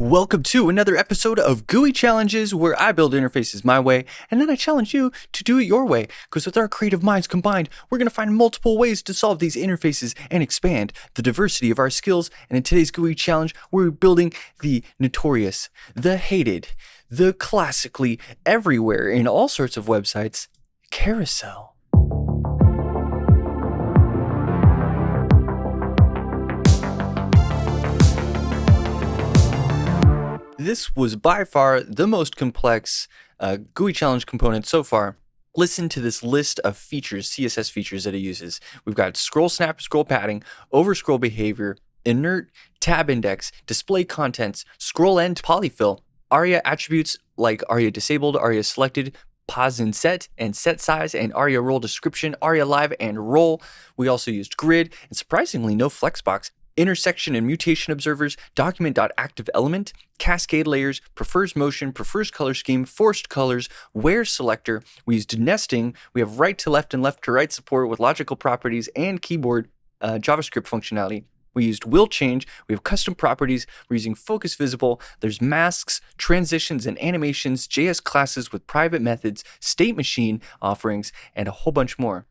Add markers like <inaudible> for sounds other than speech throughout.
Welcome to another episode of GUI Challenges, where I build interfaces my way, and then I challenge you to do it your way. Because with our creative minds combined, we're going to find multiple ways to solve these interfaces and expand the diversity of our skills. And in today's GUI Challenge, we're building the notorious, the hated, the classically everywhere in all sorts of websites carousel. This was by far the most complex uh, GUI challenge component so far. Listen to this list of features, CSS features that it uses. We've got scroll snap, scroll padding, over scroll behavior, inert, tab index, display contents, scroll end, polyfill, ARIA attributes like ARIA disabled, ARIA selected, pos in set, and set size, and ARIA role description, ARIA live, and role. We also used grid, and surprisingly, no flexbox intersection and mutation observers, document.activeElement, cascade layers, prefers motion, prefers color scheme, forced colors, where selector. We used nesting. We have right to left and left to right support with logical properties and keyboard uh, JavaScript functionality. We used will change. We have custom properties. We're using focus visible. There's masks, transitions, and animations, JS classes with private methods, state machine offerings, and a whole bunch more.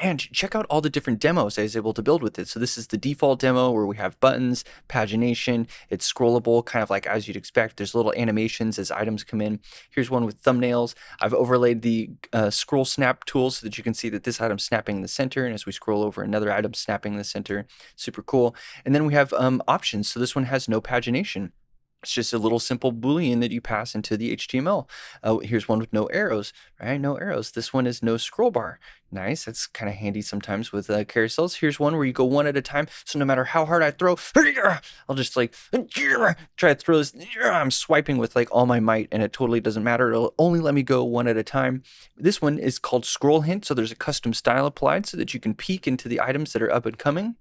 And check out all the different demos I was able to build with it. So this is the default demo where we have buttons, pagination, it's scrollable, kind of like as you'd expect. There's little animations as items come in. Here's one with thumbnails. I've overlaid the uh, scroll snap tool so that you can see that this item's snapping in the center. And as we scroll over, another item snapping in the center. Super cool. And then we have um, options. So this one has no pagination. It's just a little simple boolean that you pass into the HTML. Uh, here's one with no arrows, right? No arrows. This one is no scroll bar. Nice. That's kind of handy sometimes with uh, carousels. Here's one where you go one at a time. So no matter how hard I throw, <laughs> I'll just like <laughs> try to throw this. <laughs> I'm swiping with like all my might and it totally doesn't matter. It'll only let me go one at a time. This one is called scroll hint. So there's a custom style applied so that you can peek into the items that are up and coming.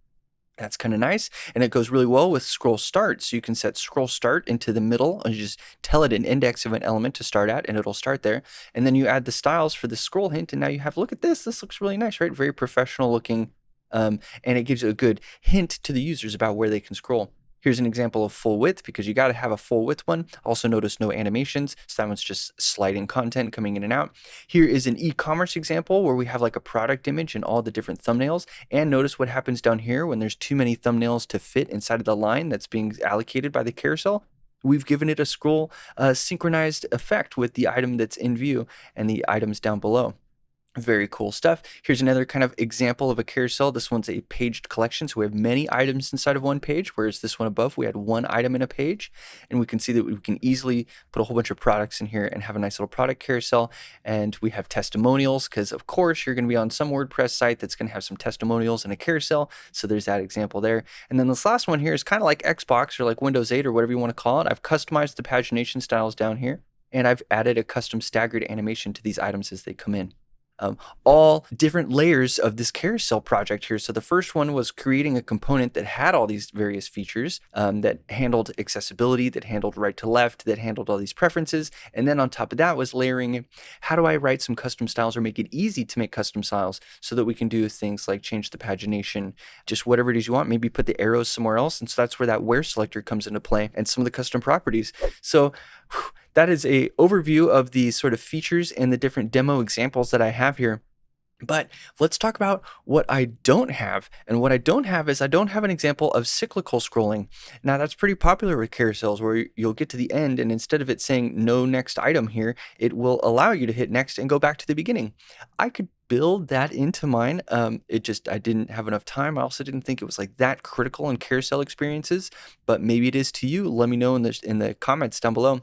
That's kind of nice. And it goes really well with scroll start. So you can set scroll start into the middle and just tell it an index of an element to start at and it'll start there. And then you add the styles for the scroll hint. And now you have, look at this. This looks really nice, right? Very professional looking. Um, and it gives you a good hint to the users about where they can scroll. Here's an example of full width because you got to have a full width one. Also notice no animations. So that one's just sliding content coming in and out. Here is an e-commerce example where we have like a product image and all the different thumbnails. And notice what happens down here when there's too many thumbnails to fit inside of the line that's being allocated by the carousel we've given it a scroll uh, synchronized effect with the item that's in view and the items down below. Very cool stuff. Here's another kind of example of a carousel. This one's a paged collection. So we have many items inside of one page, whereas this one above, we had one item in a page. And we can see that we can easily put a whole bunch of products in here and have a nice little product carousel. And we have testimonials because, of course, you're going to be on some WordPress site that's going to have some testimonials and a carousel. So there's that example there. And then this last one here is kind of like Xbox or like Windows 8 or whatever you want to call it. I've customized the pagination styles down here. And I've added a custom staggered animation to these items as they come in um, all different layers of this carousel project here. So the first one was creating a component that had all these various features um, that handled accessibility, that handled right to left, that handled all these preferences. And then on top of that was layering, how do I write some custom styles or make it easy to make custom styles so that we can do things like change the pagination, just whatever it is you want, maybe put the arrows somewhere else. And so that's where that where selector comes into play and some of the custom properties. So whew, that is a overview of the sort of features and the different demo examples that I have here. But let's talk about what I don't have. And what I don't have is I don't have an example of cyclical scrolling. Now that's pretty popular with carousels where you'll get to the end and instead of it saying no next item here, it will allow you to hit next and go back to the beginning. I could build that into mine. Um, it just, I didn't have enough time. I also didn't think it was like that critical in carousel experiences, but maybe it is to you. Let me know in the, in the comments down below.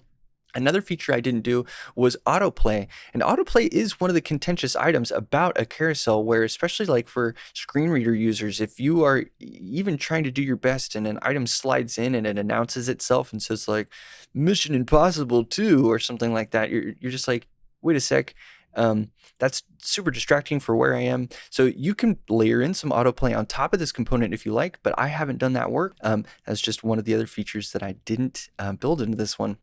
Another feature I didn't do was autoplay. And autoplay is one of the contentious items about a carousel where especially like for screen reader users, if you are even trying to do your best and an item slides in and it announces itself and says like mission impossible 2 or something like that, you're, you're just like, wait a sec. Um, that's super distracting for where I am. So you can layer in some autoplay on top of this component if you like, but I haven't done that work. Um, that's just one of the other features that I didn't uh, build into this one.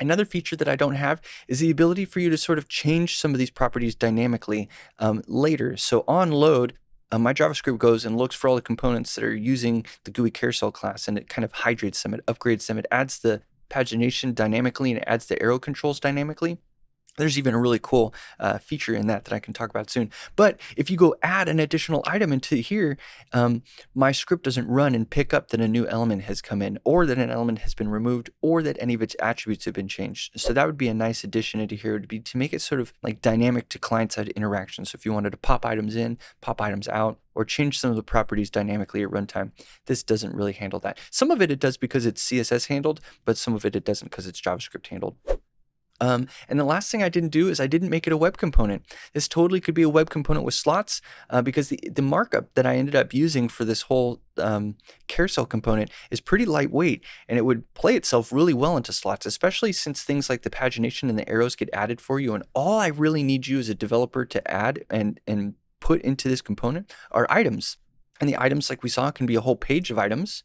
Another feature that I don't have is the ability for you to sort of change some of these properties dynamically um, later. So on load, uh, my JavaScript goes and looks for all the components that are using the GUI carousel class and it kind of hydrates them, it upgrades them, it adds the pagination dynamically and it adds the arrow controls dynamically. There's even a really cool uh, feature in that that I can talk about soon. But if you go add an additional item into here, um, my script doesn't run and pick up that a new element has come in, or that an element has been removed, or that any of its attributes have been changed. So that would be a nice addition into here. Would be to make it sort of like dynamic to client-side interaction. So if you wanted to pop items in, pop items out, or change some of the properties dynamically at runtime. This doesn't really handle that. Some of it it does because it's CSS handled, but some of it it doesn't because it's JavaScript handled. Um, and the last thing I didn't do is I didn't make it a web component. This totally could be a web component with slots uh, because the, the markup that I ended up using for this whole um, carousel component is pretty lightweight and it would play itself really well into slots, especially since things like the pagination and the arrows get added for you. And all I really need you as a developer to add and, and put into this component are items. And the items, like we saw, can be a whole page of items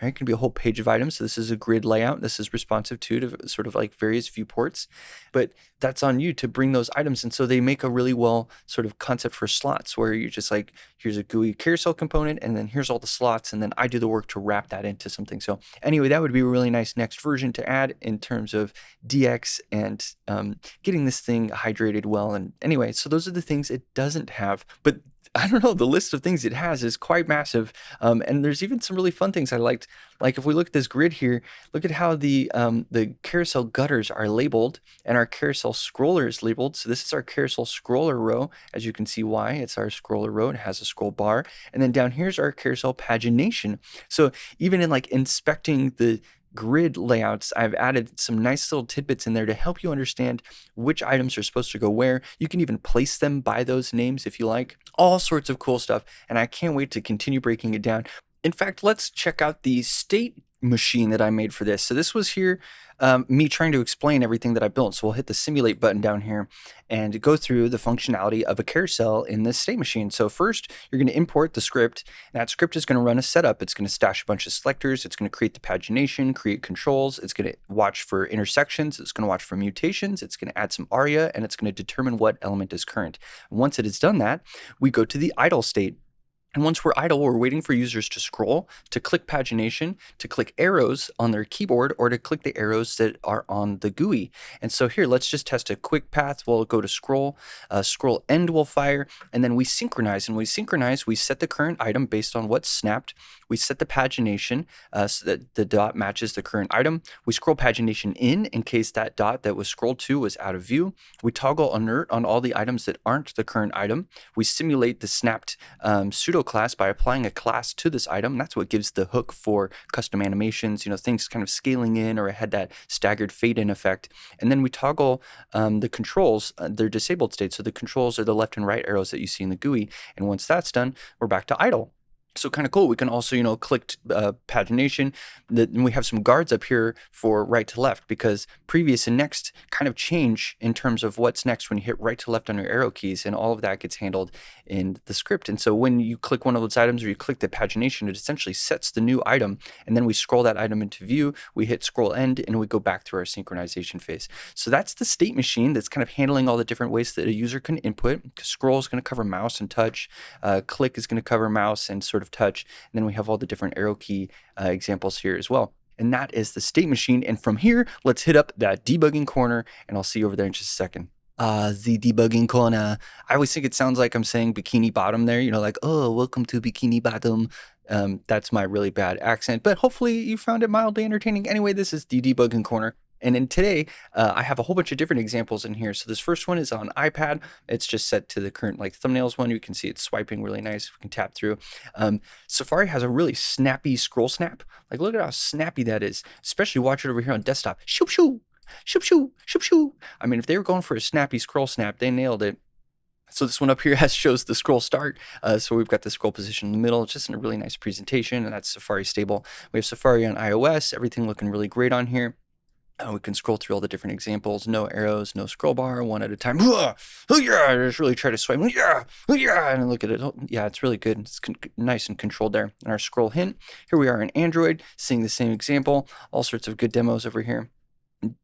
right? It can be a whole page of items. So this is a grid layout. This is responsive to, to sort of like various viewports, but that's on you to bring those items. And so they make a really well sort of concept for slots where you're just like, here's a GUI carousel component, and then here's all the slots, and then I do the work to wrap that into something. So anyway, that would be a really nice next version to add in terms of DX and um, getting this thing hydrated well. And anyway, so those are the things it doesn't have, but I don't know, the list of things it has is quite massive. Um, and there's even some really fun things I liked. Like if we look at this grid here, look at how the um, the carousel gutters are labeled and our carousel scroller is labeled. So this is our carousel scroller row. As you can see why, it's our scroller row. It has a scroll bar. And then down here's our carousel pagination. So even in like inspecting the grid layouts, I've added some nice little tidbits in there to help you understand which items are supposed to go where. You can even place them by those names if you like. All sorts of cool stuff. And I can't wait to continue breaking it down. In fact, let's check out the state machine that I made for this. So this was here, um, me trying to explain everything that I built. So we'll hit the simulate button down here and go through the functionality of a carousel in this state machine. So first, you're going to import the script. That script is going to run a setup. It's going to stash a bunch of selectors. It's going to create the pagination, create controls. It's going to watch for intersections. It's going to watch for mutations. It's going to add some aria, and it's going to determine what element is current. once it has done that, we go to the idle state. And once we're idle, we're waiting for users to scroll, to click pagination, to click arrows on their keyboard, or to click the arrows that are on the GUI. And so here, let's just test a quick path. We'll go to scroll, uh, scroll end will fire, and then we synchronize. And we synchronize, we set the current item based on what's snapped. We set the pagination uh, so that the dot matches the current item. We scroll pagination in in case that dot that was scrolled to was out of view. We toggle inert on all the items that aren't the current item. We simulate the snapped um, pseudo class by applying a class to this item. That's what gives the hook for custom animations, you know, things kind of scaling in or had that staggered fade in effect. And then we toggle um, the controls, uh, their disabled state. So the controls are the left and right arrows that you see in the GUI. And once that's done, we're back to idle. So kind of cool. We can also, you know, click uh, pagination. and we have some guards up here for right to left because previous and next kind of change in terms of what's next when you hit right to left on your arrow keys, and all of that gets handled in the script. And so when you click one of those items or you click the pagination, it essentially sets the new item, and then we scroll that item into view. We hit scroll end, and we go back through our synchronization phase. So that's the state machine that's kind of handling all the different ways that a user can input. Scroll is going to cover mouse and touch. Uh, click is going to cover mouse and sort of of touch. And then we have all the different arrow key uh, examples here as well. And that is the state machine. And from here, let's hit up that debugging corner and I'll see you over there in just a second. Uh, the debugging corner. I always think it sounds like I'm saying bikini bottom there, you know, like, oh, welcome to bikini bottom. Um, that's my really bad accent, but hopefully you found it mildly entertaining. Anyway, this is the debugging corner. And in today, uh, I have a whole bunch of different examples in here. So this first one is on iPad. It's just set to the current like thumbnails one. You can see it's swiping really nice. We can tap through. Um, Safari has a really snappy scroll snap. Like look at how snappy that is. Especially watch it over here on desktop. Shoop shoo, shoop shoo, shoop shoo. I mean, if they were going for a snappy scroll snap, they nailed it. So this one up here <laughs> has shows the scroll start. Uh, so we've got the scroll position in the middle. Just in a really nice presentation, and that's Safari stable. We have Safari on iOS. Everything looking really great on here. Uh, we can scroll through all the different examples. No arrows, no scroll bar, one at a time. Oh yeah, just really try to swipe. Yeah, yeah, and look at it. Oh, yeah, it's really good. It's nice and controlled there. And our scroll hint. Here we are in Android, seeing the same example. All sorts of good demos over here.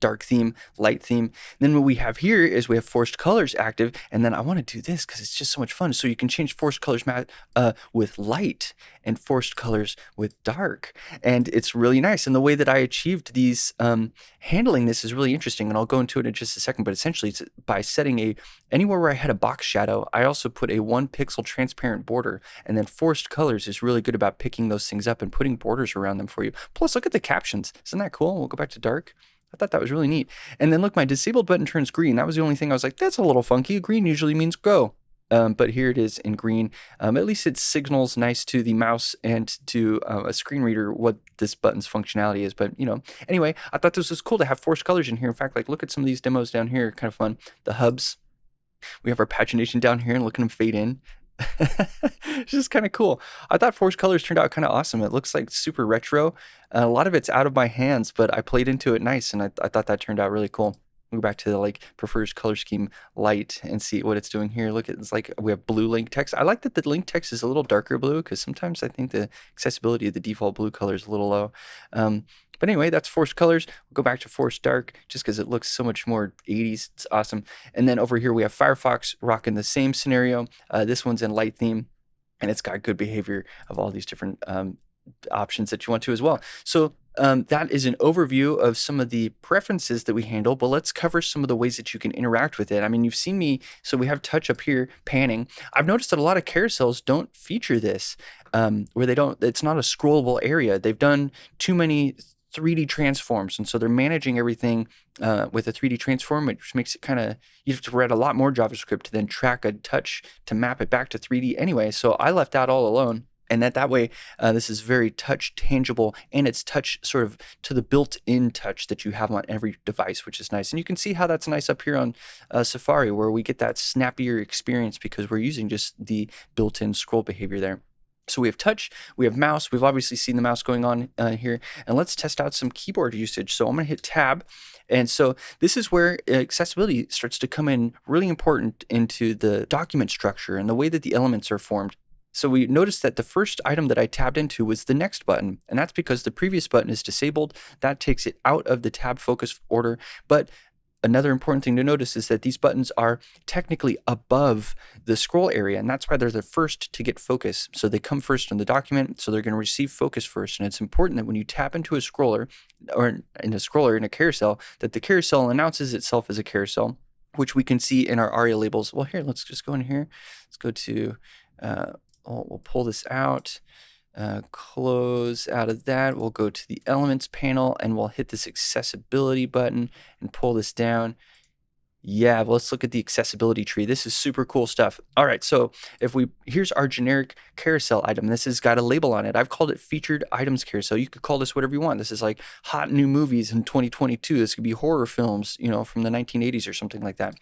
Dark theme, light theme. then what we have here is we have forced colors active, and then I want to do this because it's just so much fun. So you can change forced colors uh, with light and forced colors with dark, and it's really nice. And the way that I achieved these um, handling this is really interesting, and I'll go into it in just a second. But essentially, it's by setting a anywhere where I had a box shadow, I also put a one pixel transparent border, and then forced colors is really good about picking those things up and putting borders around them for you. Plus, look at the captions. Isn't that cool? We'll go back to dark. I thought that was really neat. And then look, my disabled button turns green. That was the only thing I was like, that's a little funky. Green usually means go. Um, but here it is in green. Um, at least it signals nice to the mouse and to uh, a screen reader what this button's functionality is. But you know, anyway, I thought this was cool to have forced colors in here. In fact, like look at some of these demos down here, kind of fun. The hubs. We have our pagination down here and look at them fade in. <laughs> it's just kind of cool. I thought Force Colors turned out kind of awesome. It looks like super retro. Uh, a lot of it's out of my hands, but I played into it nice, and I, I thought that turned out really cool. We'll go back to the like prefers color scheme light and see what it's doing here. Look, it's like we have blue link text. I like that the link text is a little darker blue because sometimes I think the accessibility of the default blue color is a little low. Um, but anyway, that's Force colors. We'll go back to Force dark just because it looks so much more 80s. It's awesome. And then over here we have Firefox rocking the same scenario. Uh, this one's in light theme and it's got good behavior of all these different um, options that you want to as well. So um, that is an overview of some of the preferences that we handle, but let's cover some of the ways that you can interact with it. I mean, you've seen me, so we have touch up here, panning. I've noticed that a lot of carousels don't feature this, um, where they don't, it's not a scrollable area. They've done too many 3D transforms. And so they're managing everything uh, with a 3D transform, which makes it kind of, you have to write a lot more JavaScript to then track a touch to map it back to 3D anyway. So I left that all alone. And that that way, uh, this is very touch tangible and it's touch sort of to the built-in touch that you have on every device, which is nice. And you can see how that's nice up here on uh, Safari, where we get that snappier experience because we're using just the built-in scroll behavior there. So we have touch, we have mouse. We've obviously seen the mouse going on uh, here. And let's test out some keyboard usage. So I'm going to hit tab. And so this is where accessibility starts to come in really important into the document structure and the way that the elements are formed. So we noticed that the first item that I tabbed into was the next button, and that's because the previous button is disabled. That takes it out of the tab focus order, but Another important thing to notice is that these buttons are technically above the scroll area, and that's why they're the first to get focus. So they come first in the document, so they're going to receive focus first. And it's important that when you tap into a scroller, or in a scroller in a carousel, that the carousel announces itself as a carousel, which we can see in our ARIA labels. Well, here, let's just go in here. Let's go to, uh, we'll, we'll pull this out uh, close out of that. We'll go to the elements panel and we'll hit this accessibility button and pull this down. Yeah, let's look at the accessibility tree. This is super cool stuff. All right, so if we, here's our generic carousel item. This has got a label on it. I've called it featured items carousel. You could call this whatever you want. This is like hot new movies in 2022. This could be horror films, you know, from the 1980s or something like that.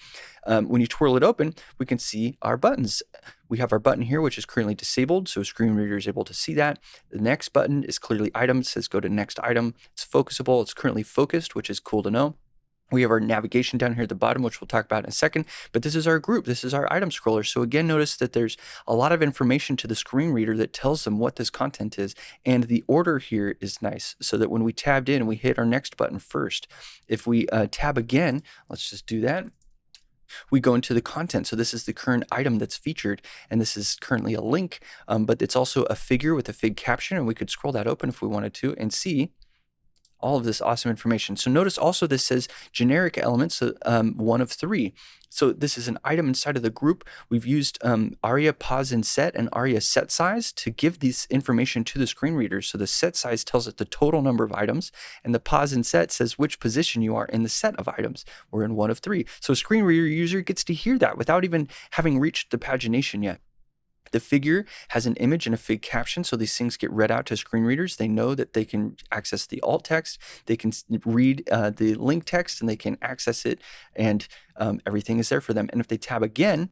Um, when you twirl it open, we can see our buttons. We have our button here, which is currently disabled, so screen reader is able to see that. The next button is clearly item. It says go to next item. It's focusable. It's currently focused, which is cool to know. We have our navigation down here at the bottom, which we'll talk about in a second, but this is our group. This is our item scroller. So again, notice that there's a lot of information to the screen reader that tells them what this content is. And the order here is nice so that when we tabbed in, we hit our next button first. If we uh, tab again, let's just do that we go into the content. So this is the current item that's featured, and this is currently a link, um, but it's also a figure with a fig caption, and we could scroll that open if we wanted to and see all of this awesome information. So notice also this says generic elements, um, one of three. So this is an item inside of the group. We've used um, ARIA pos in set and ARIA set size to give this information to the screen reader. So the set size tells it the total number of items, and the pos in set says which position you are in the set of items. We're in one of three. So a screen reader user gets to hear that without even having reached the pagination yet. The figure has an image and a fig caption, so these things get read out to screen readers. They know that they can access the alt text, they can read uh, the link text, and they can access it, and um, everything is there for them. And if they tab again,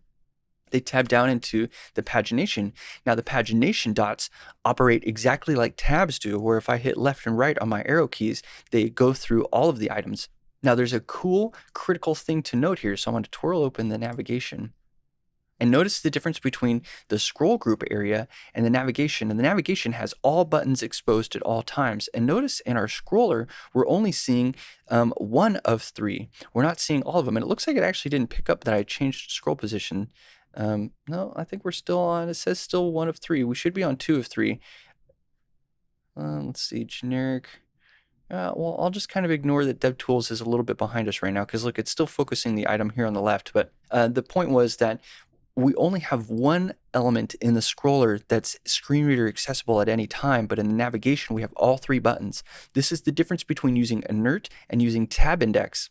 they tab down into the pagination. Now, the pagination dots operate exactly like tabs do, where if I hit left and right on my arrow keys, they go through all of the items. Now, there's a cool critical thing to note here. So I'm going to twirl open the navigation And notice the difference between the scroll group area and the navigation. And the navigation has all buttons exposed at all times. And notice in our scroller, we're only seeing um, one of three. We're not seeing all of them. And it looks like it actually didn't pick up that I changed scroll position. Um, no, I think we're still on, it says still one of three. We should be on two of three. Uh, let's see, generic. Uh, well, I'll just kind of ignore that DevTools is a little bit behind us right now because look, it's still focusing the item here on the left. But uh, the point was that we only have one element in the scroller that's screen reader accessible at any time, but in the navigation, we have all three buttons. This is the difference between using inert and using tab index.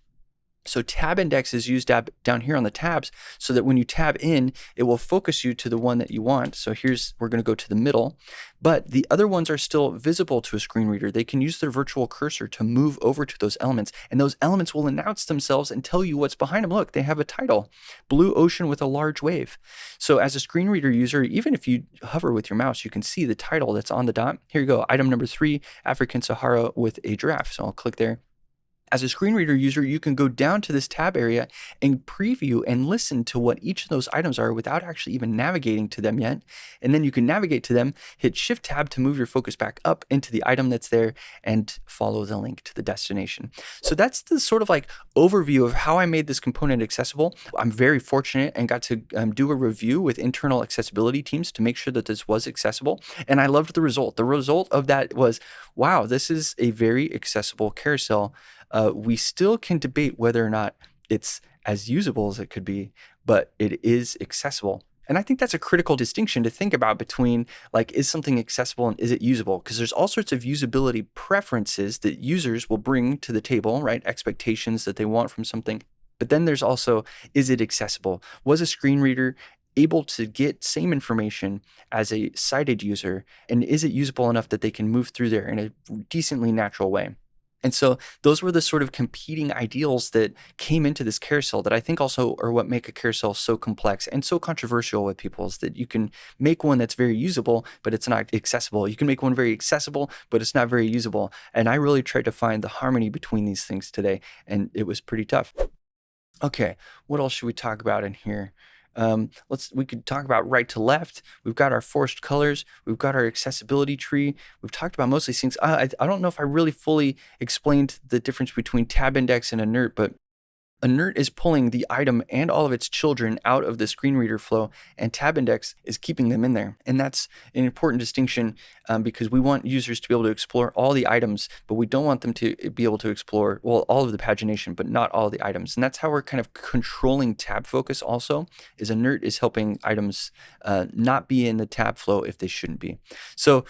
So tab index is used down here on the tabs so that when you tab in, it will focus you to the one that you want. So here's, we're going to go to the middle, but the other ones are still visible to a screen reader. They can use their virtual cursor to move over to those elements and those elements will announce themselves and tell you what's behind them. Look, they have a title, blue ocean with a large wave. So as a screen reader user, even if you hover with your mouse, you can see the title that's on the dot. Here you go, item number three, African Sahara with a giraffe. So I'll click there as a screen reader user, you can go down to this tab area and preview and listen to what each of those items are without actually even navigating to them yet. And then you can navigate to them, hit Shift Tab to move your focus back up into the item that's there and follow the link to the destination. So that's the sort of like overview of how I made this component accessible. I'm very fortunate and got to um, do a review with internal accessibility teams to make sure that this was accessible. And I loved the result. The result of that was, wow, this is a very accessible carousel uh, we still can debate whether or not it's as usable as it could be, but it is accessible. And I think that's a critical distinction to think about between like, is something accessible and is it usable? Because there's all sorts of usability preferences that users will bring to the table, right? Expectations that they want from something. But then there's also, is it accessible? Was a screen reader able to get same information as a sighted user? And is it usable enough that they can move through there in a decently natural way? And so those were the sort of competing ideals that came into this carousel that I think also are what make a carousel so complex and so controversial with people is that you can make one that's very usable, but it's not accessible. You can make one very accessible, but it's not very usable. And I really tried to find the harmony between these things today, and it was pretty tough. Okay, what else should we talk about in here? Um, let's we could talk about right to left. We've got our forced colors. We've got our accessibility tree. We've talked about most of these things. I, I don't know if I really fully explained the difference between tab index and inert, but Inert is pulling the item and all of its children out of the screen reader flow, and tab index is keeping them in there. And that's an important distinction um, because we want users to be able to explore all the items, but we don't want them to be able to explore, well, all of the pagination, but not all the items. And that's how we're kind of controlling tab focus also, is Inert is helping items uh, not be in the tab flow if they shouldn't be. So,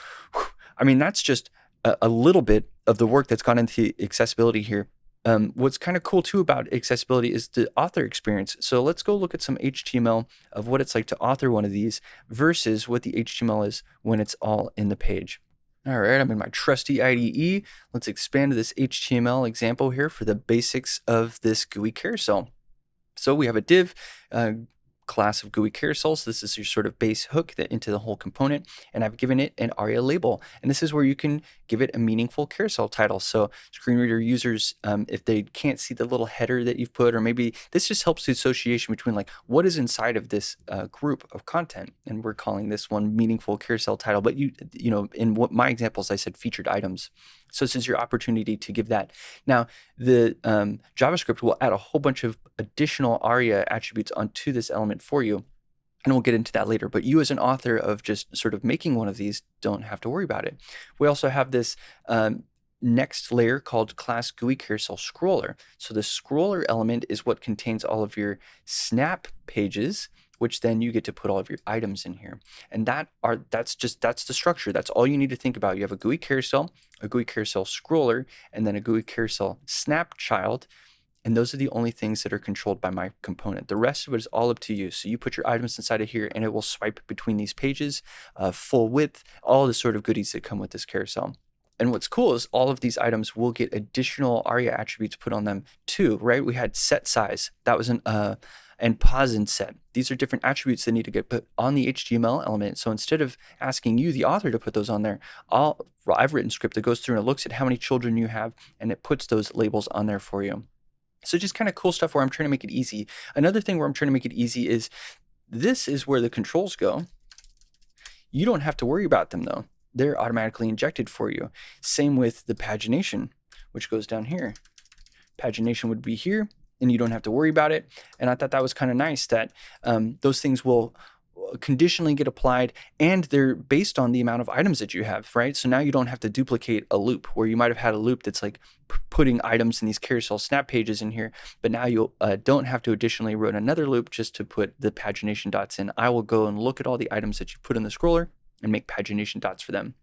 I mean, that's just a, a little bit of the work that's gone into accessibility here. Um, what's kind of cool too about accessibility is the author experience. So let's go look at some HTML of what it's like to author one of these versus what the HTML is when it's all in the page. All right, I'm in my trusty IDE. Let's expand this HTML example here for the basics of this GUI carousel. So we have a div, uh, class of GUI carousels. This is your sort of base hook that into the whole component. And I've given it an ARIA label. And this is where you can give it a meaningful carousel title. So screen reader users, um, if they can't see the little header that you've put, or maybe this just helps the association between like what is inside of this uh, group of content. And we're calling this one meaningful carousel title. But you, you know, in what my examples, I said featured items. So this is your opportunity to give that. Now, the um, JavaScript will add a whole bunch of additional ARIA attributes onto this element for you. And we'll get into that later. But you as an author of just sort of making one of these don't have to worry about it. We also have this um, next layer called class GUI carousel scroller. So the scroller element is what contains all of your snap pages which then you get to put all of your items in here. And that are that's just that's the structure. That's all you need to think about. You have a GUI carousel, a GUI carousel scroller, and then a GUI carousel snap child. And those are the only things that are controlled by my component. The rest of it is all up to you. So you put your items inside of here and it will swipe between these pages, uh, full width, all the sort of goodies that come with this carousel. And what's cool is all of these items will get additional ARIA attributes put on them too, right? We had set size. That was an uh, and pos in set. These are different attributes that need to get put on the HTML element. So instead of asking you, the author, to put those on there, I'll, I've written script that goes through and it looks at how many children you have and it puts those labels on there for you. So just kind of cool stuff where I'm trying to make it easy. Another thing where I'm trying to make it easy is This is where the controls go. You don't have to worry about them though. They're automatically injected for you. Same with the pagination, which goes down here. Pagination would be here and you don't have to worry about it. And I thought that was kind of nice that um, those things will conditionally get applied and they're based on the amount of items that you have, right? So now you don't have to duplicate a loop where you might have had a loop that's like putting items in these carousel snap pages in here, but now you uh, don't have to additionally run another loop just to put the pagination dots in. I will go and look at all the items that you put in the scroller and make pagination dots for them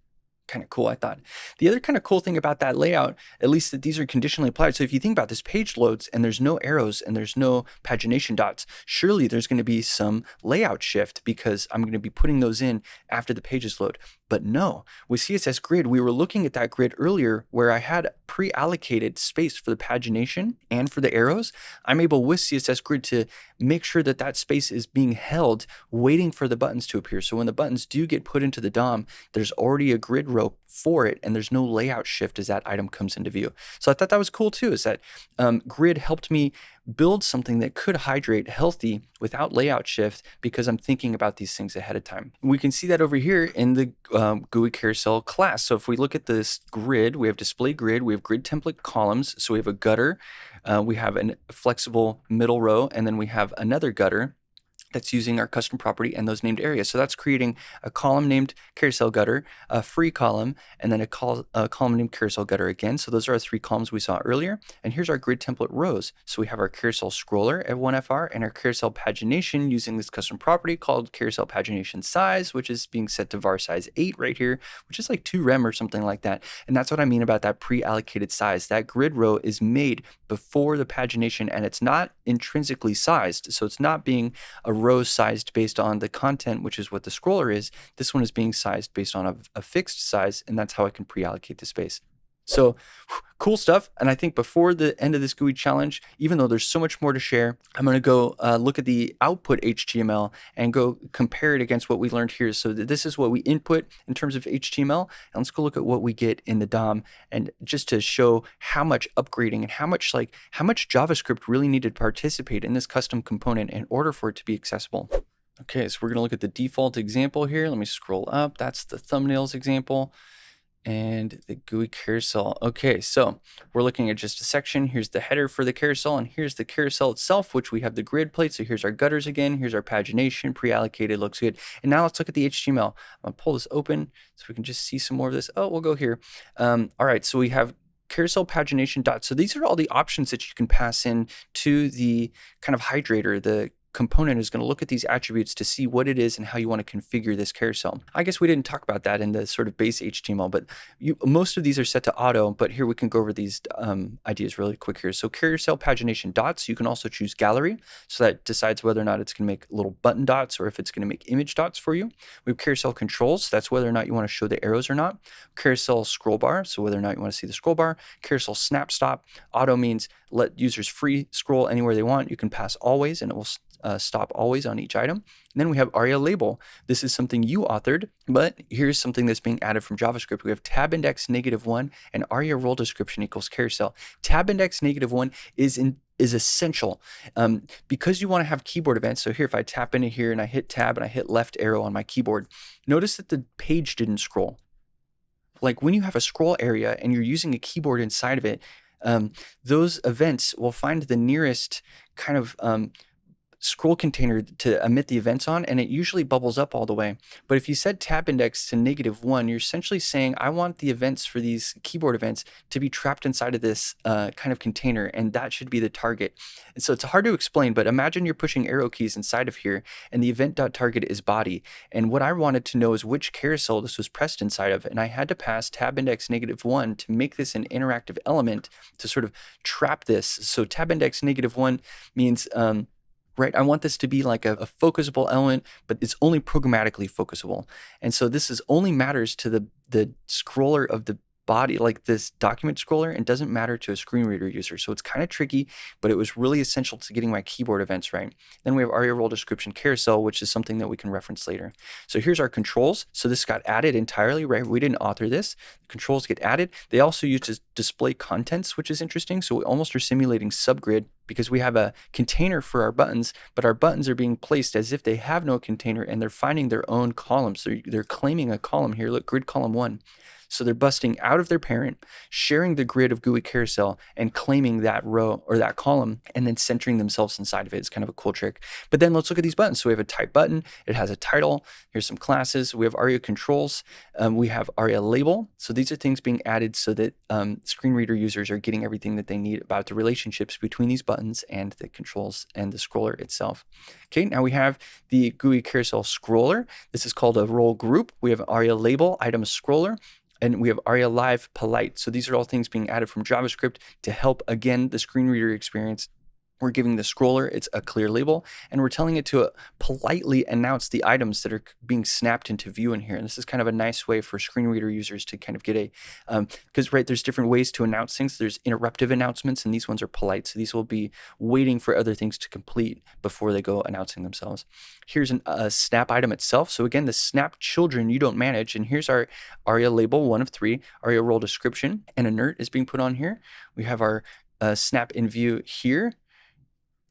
kind of cool, I thought. The other kind of cool thing about that layout, at least that these are conditionally applied. So if you think about this page loads and there's no arrows and there's no pagination dots, surely there's going to be some layout shift because I'm going to be putting those in after the pages load. But no, with CSS Grid, we were looking at that grid earlier where I had pre-allocated space for the pagination and for the arrows. I'm able with CSS Grid to make sure that that space is being held waiting for the buttons to appear. So when the buttons do get put into the DOM, there's already a grid row for it and there's no layout shift as that item comes into view. So I thought that was cool too, is that um, Grid helped me build something that could hydrate healthy without layout shift because I'm thinking about these things ahead of time. We can see that over here in the um, GUI carousel class. So if we look at this grid, we have display grid, we have grid template columns. So we have a gutter, uh, we have a flexible middle row, and then we have another gutter that's using our custom property and those named areas. So that's creating a column named carousel gutter, a free column, and then a, col a column named carousel gutter again. So those are our three columns we saw earlier. And here's our grid template rows. So we have our carousel scroller at 1FR and our carousel pagination using this custom property called carousel pagination size, which is being set to var size 8 right here, which is like 2 rem or something like that. And that's what I mean about that pre-allocated size. That grid row is made before the pagination and it's not intrinsically sized. So it's not being a rows sized based on the content, which is what the scroller is. This one is being sized based on a, a fixed size, and that's how I can pre-allocate the space. So cool stuff. And I think before the end of this GUI challenge, even though there's so much more to share, I'm going to go uh, look at the output HTML and go compare it against what we learned here. So this is what we input in terms of HTML. And let's go look at what we get in the DOM and just to show how much upgrading and how much like how much JavaScript really needed to participate in this custom component in order for it to be accessible. Okay, so we're going to look at the default example here. Let me scroll up. That's the thumbnails example and the GUI carousel. Okay, so we're looking at just a section. Here's the header for the carousel, and here's the carousel itself, which we have the grid plate. So here's our gutters again. Here's our pagination, pre-allocated, looks good. And now let's look at the HTML. I'm gonna pull this open so we can just see some more of this. Oh, we'll go here. Um, all right, so we have carousel pagination dots. So these are all the options that you can pass in to the kind of hydrator, the component is going to look at these attributes to see what it is and how you want to configure this carousel. I guess we didn't talk about that in the sort of base HTML, but you, most of these are set to auto, but here we can go over these um, ideas really quick here. So carousel pagination dots, you can also choose gallery. So that decides whether or not it's going to make little button dots or if it's going to make image dots for you. We have carousel controls. That's whether or not you want to show the arrows or not. Carousel scroll bar. So whether or not you want to see the scroll bar. Carousel snap stop. Auto means let users free scroll anywhere they want. You can pass always and it will uh, stop always on each item. And then we have ARIA label. This is something you authored, but here's something that's being added from JavaScript. We have tab index negative one and ARIA role description equals carousel. Tab index negative one is in is essential um, because you want to have keyboard events. So here, if I tap into here and I hit tab and I hit left arrow on my keyboard, notice that the page didn't scroll. Like when you have a scroll area and you're using a keyboard inside of it, um, those events will find the nearest kind of um, scroll container to emit the events on, and it usually bubbles up all the way. But if you set tab index to negative one, you're essentially saying, I want the events for these keyboard events to be trapped inside of this uh, kind of container, and that should be the target. And so it's hard to explain, but imagine you're pushing arrow keys inside of here, and the event.target is body. And what I wanted to know is which carousel this was pressed inside of, and I had to pass tab index negative one to make this an interactive element to sort of trap this. So tab index negative one means um, right? I want this to be like a, a, focusable element, but it's only programmatically focusable. And so this is only matters to the, the scroller of the body like this document scroller and doesn't matter to a screen reader user. So it's kind of tricky, but it was really essential to getting my keyboard events right. Then we have ARIA role description carousel, which is something that we can reference later. So here's our controls. So this got added entirely, right? We didn't author this. The controls get added. They also use to display contents, which is interesting. So we almost are simulating subgrid because we have a container for our buttons, but our buttons are being placed as if they have no container and they're finding their own columns. So they're claiming a column here. Look, grid column one. So they're busting out of their parent, sharing the grid of GUI carousel, and claiming that row or that column, and then centering themselves inside of it. It's kind of a cool trick. But then let's look at these buttons. So we have a type button. It has a title. Here's some classes. We have ARIA controls. Um, we have ARIA label. So these are things being added so that um, screen reader users are getting everything that they need about the relationships between these buttons and the controls and the scroller itself. Okay, now we have the GUI carousel scroller. This is called a role group. We have ARIA label, item scroller, and we have ARIA Live Polite. So these are all things being added from JavaScript to help, again, the screen reader experience we're giving the scroller it's a clear label, and we're telling it to uh, politely announce the items that are being snapped into view in here. And this is kind of a nice way for screen reader users to kind of get a, because um, right, there's different ways to announce things. There's interruptive announcements, and these ones are polite. So these will be waiting for other things to complete before they go announcing themselves. Here's an, a snap item itself. So again, the snap children you don't manage. And here's our ARIA label, one of three, ARIA role description, and inert is being put on here. We have our uh, snap in view here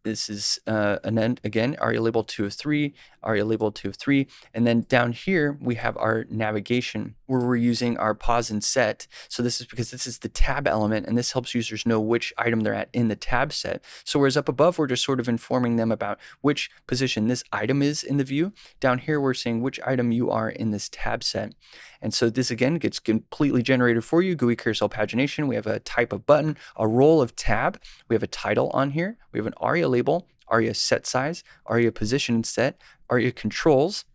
this is uh, an end again, ARIA label 2 of 3, ARIA label 2 of 3. And then down here, we have our navigation where we're using our pos in set. So this is because this is the tab element and this helps users know which item they're at in the tab set. So whereas up above, we're just sort of informing them about which position this item is in the view. Down here, we're saying which item you are in this tab set. And so this again gets completely generated for you. GUI carousel pagination. We have a type of button, a role of tab. We have a title on here. We have an ARIA label, ARIA set size, ARIA position set, ARIA controls,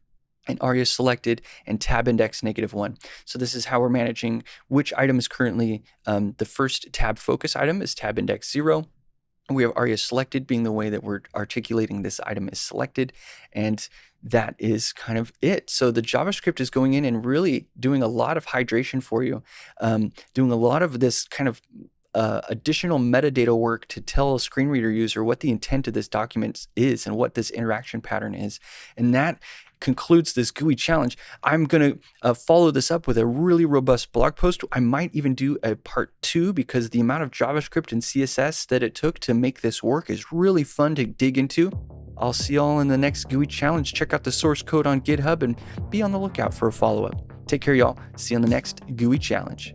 and ARIA selected and tab index negative one. So this is how we're managing which item is currently um, the first tab focus item is tab index zero. We have ARIA selected being the way that we're articulating this item is selected. And that is kind of it. So the JavaScript is going in and really doing a lot of hydration for you, um, doing a lot of this kind of uh, additional metadata work to tell a screen reader user what the intent of this document is and what this interaction pattern is. And that concludes this GUI challenge. I'm going to uh, follow this up with a really robust blog post. I might even do a part two because the amount of JavaScript and CSS that it took to make this work is really fun to dig into. I'll see y'all in the next GUI challenge. Check out the source code on GitHub and be on the lookout for a follow up. Take care, y'all. See you on the next GUI challenge.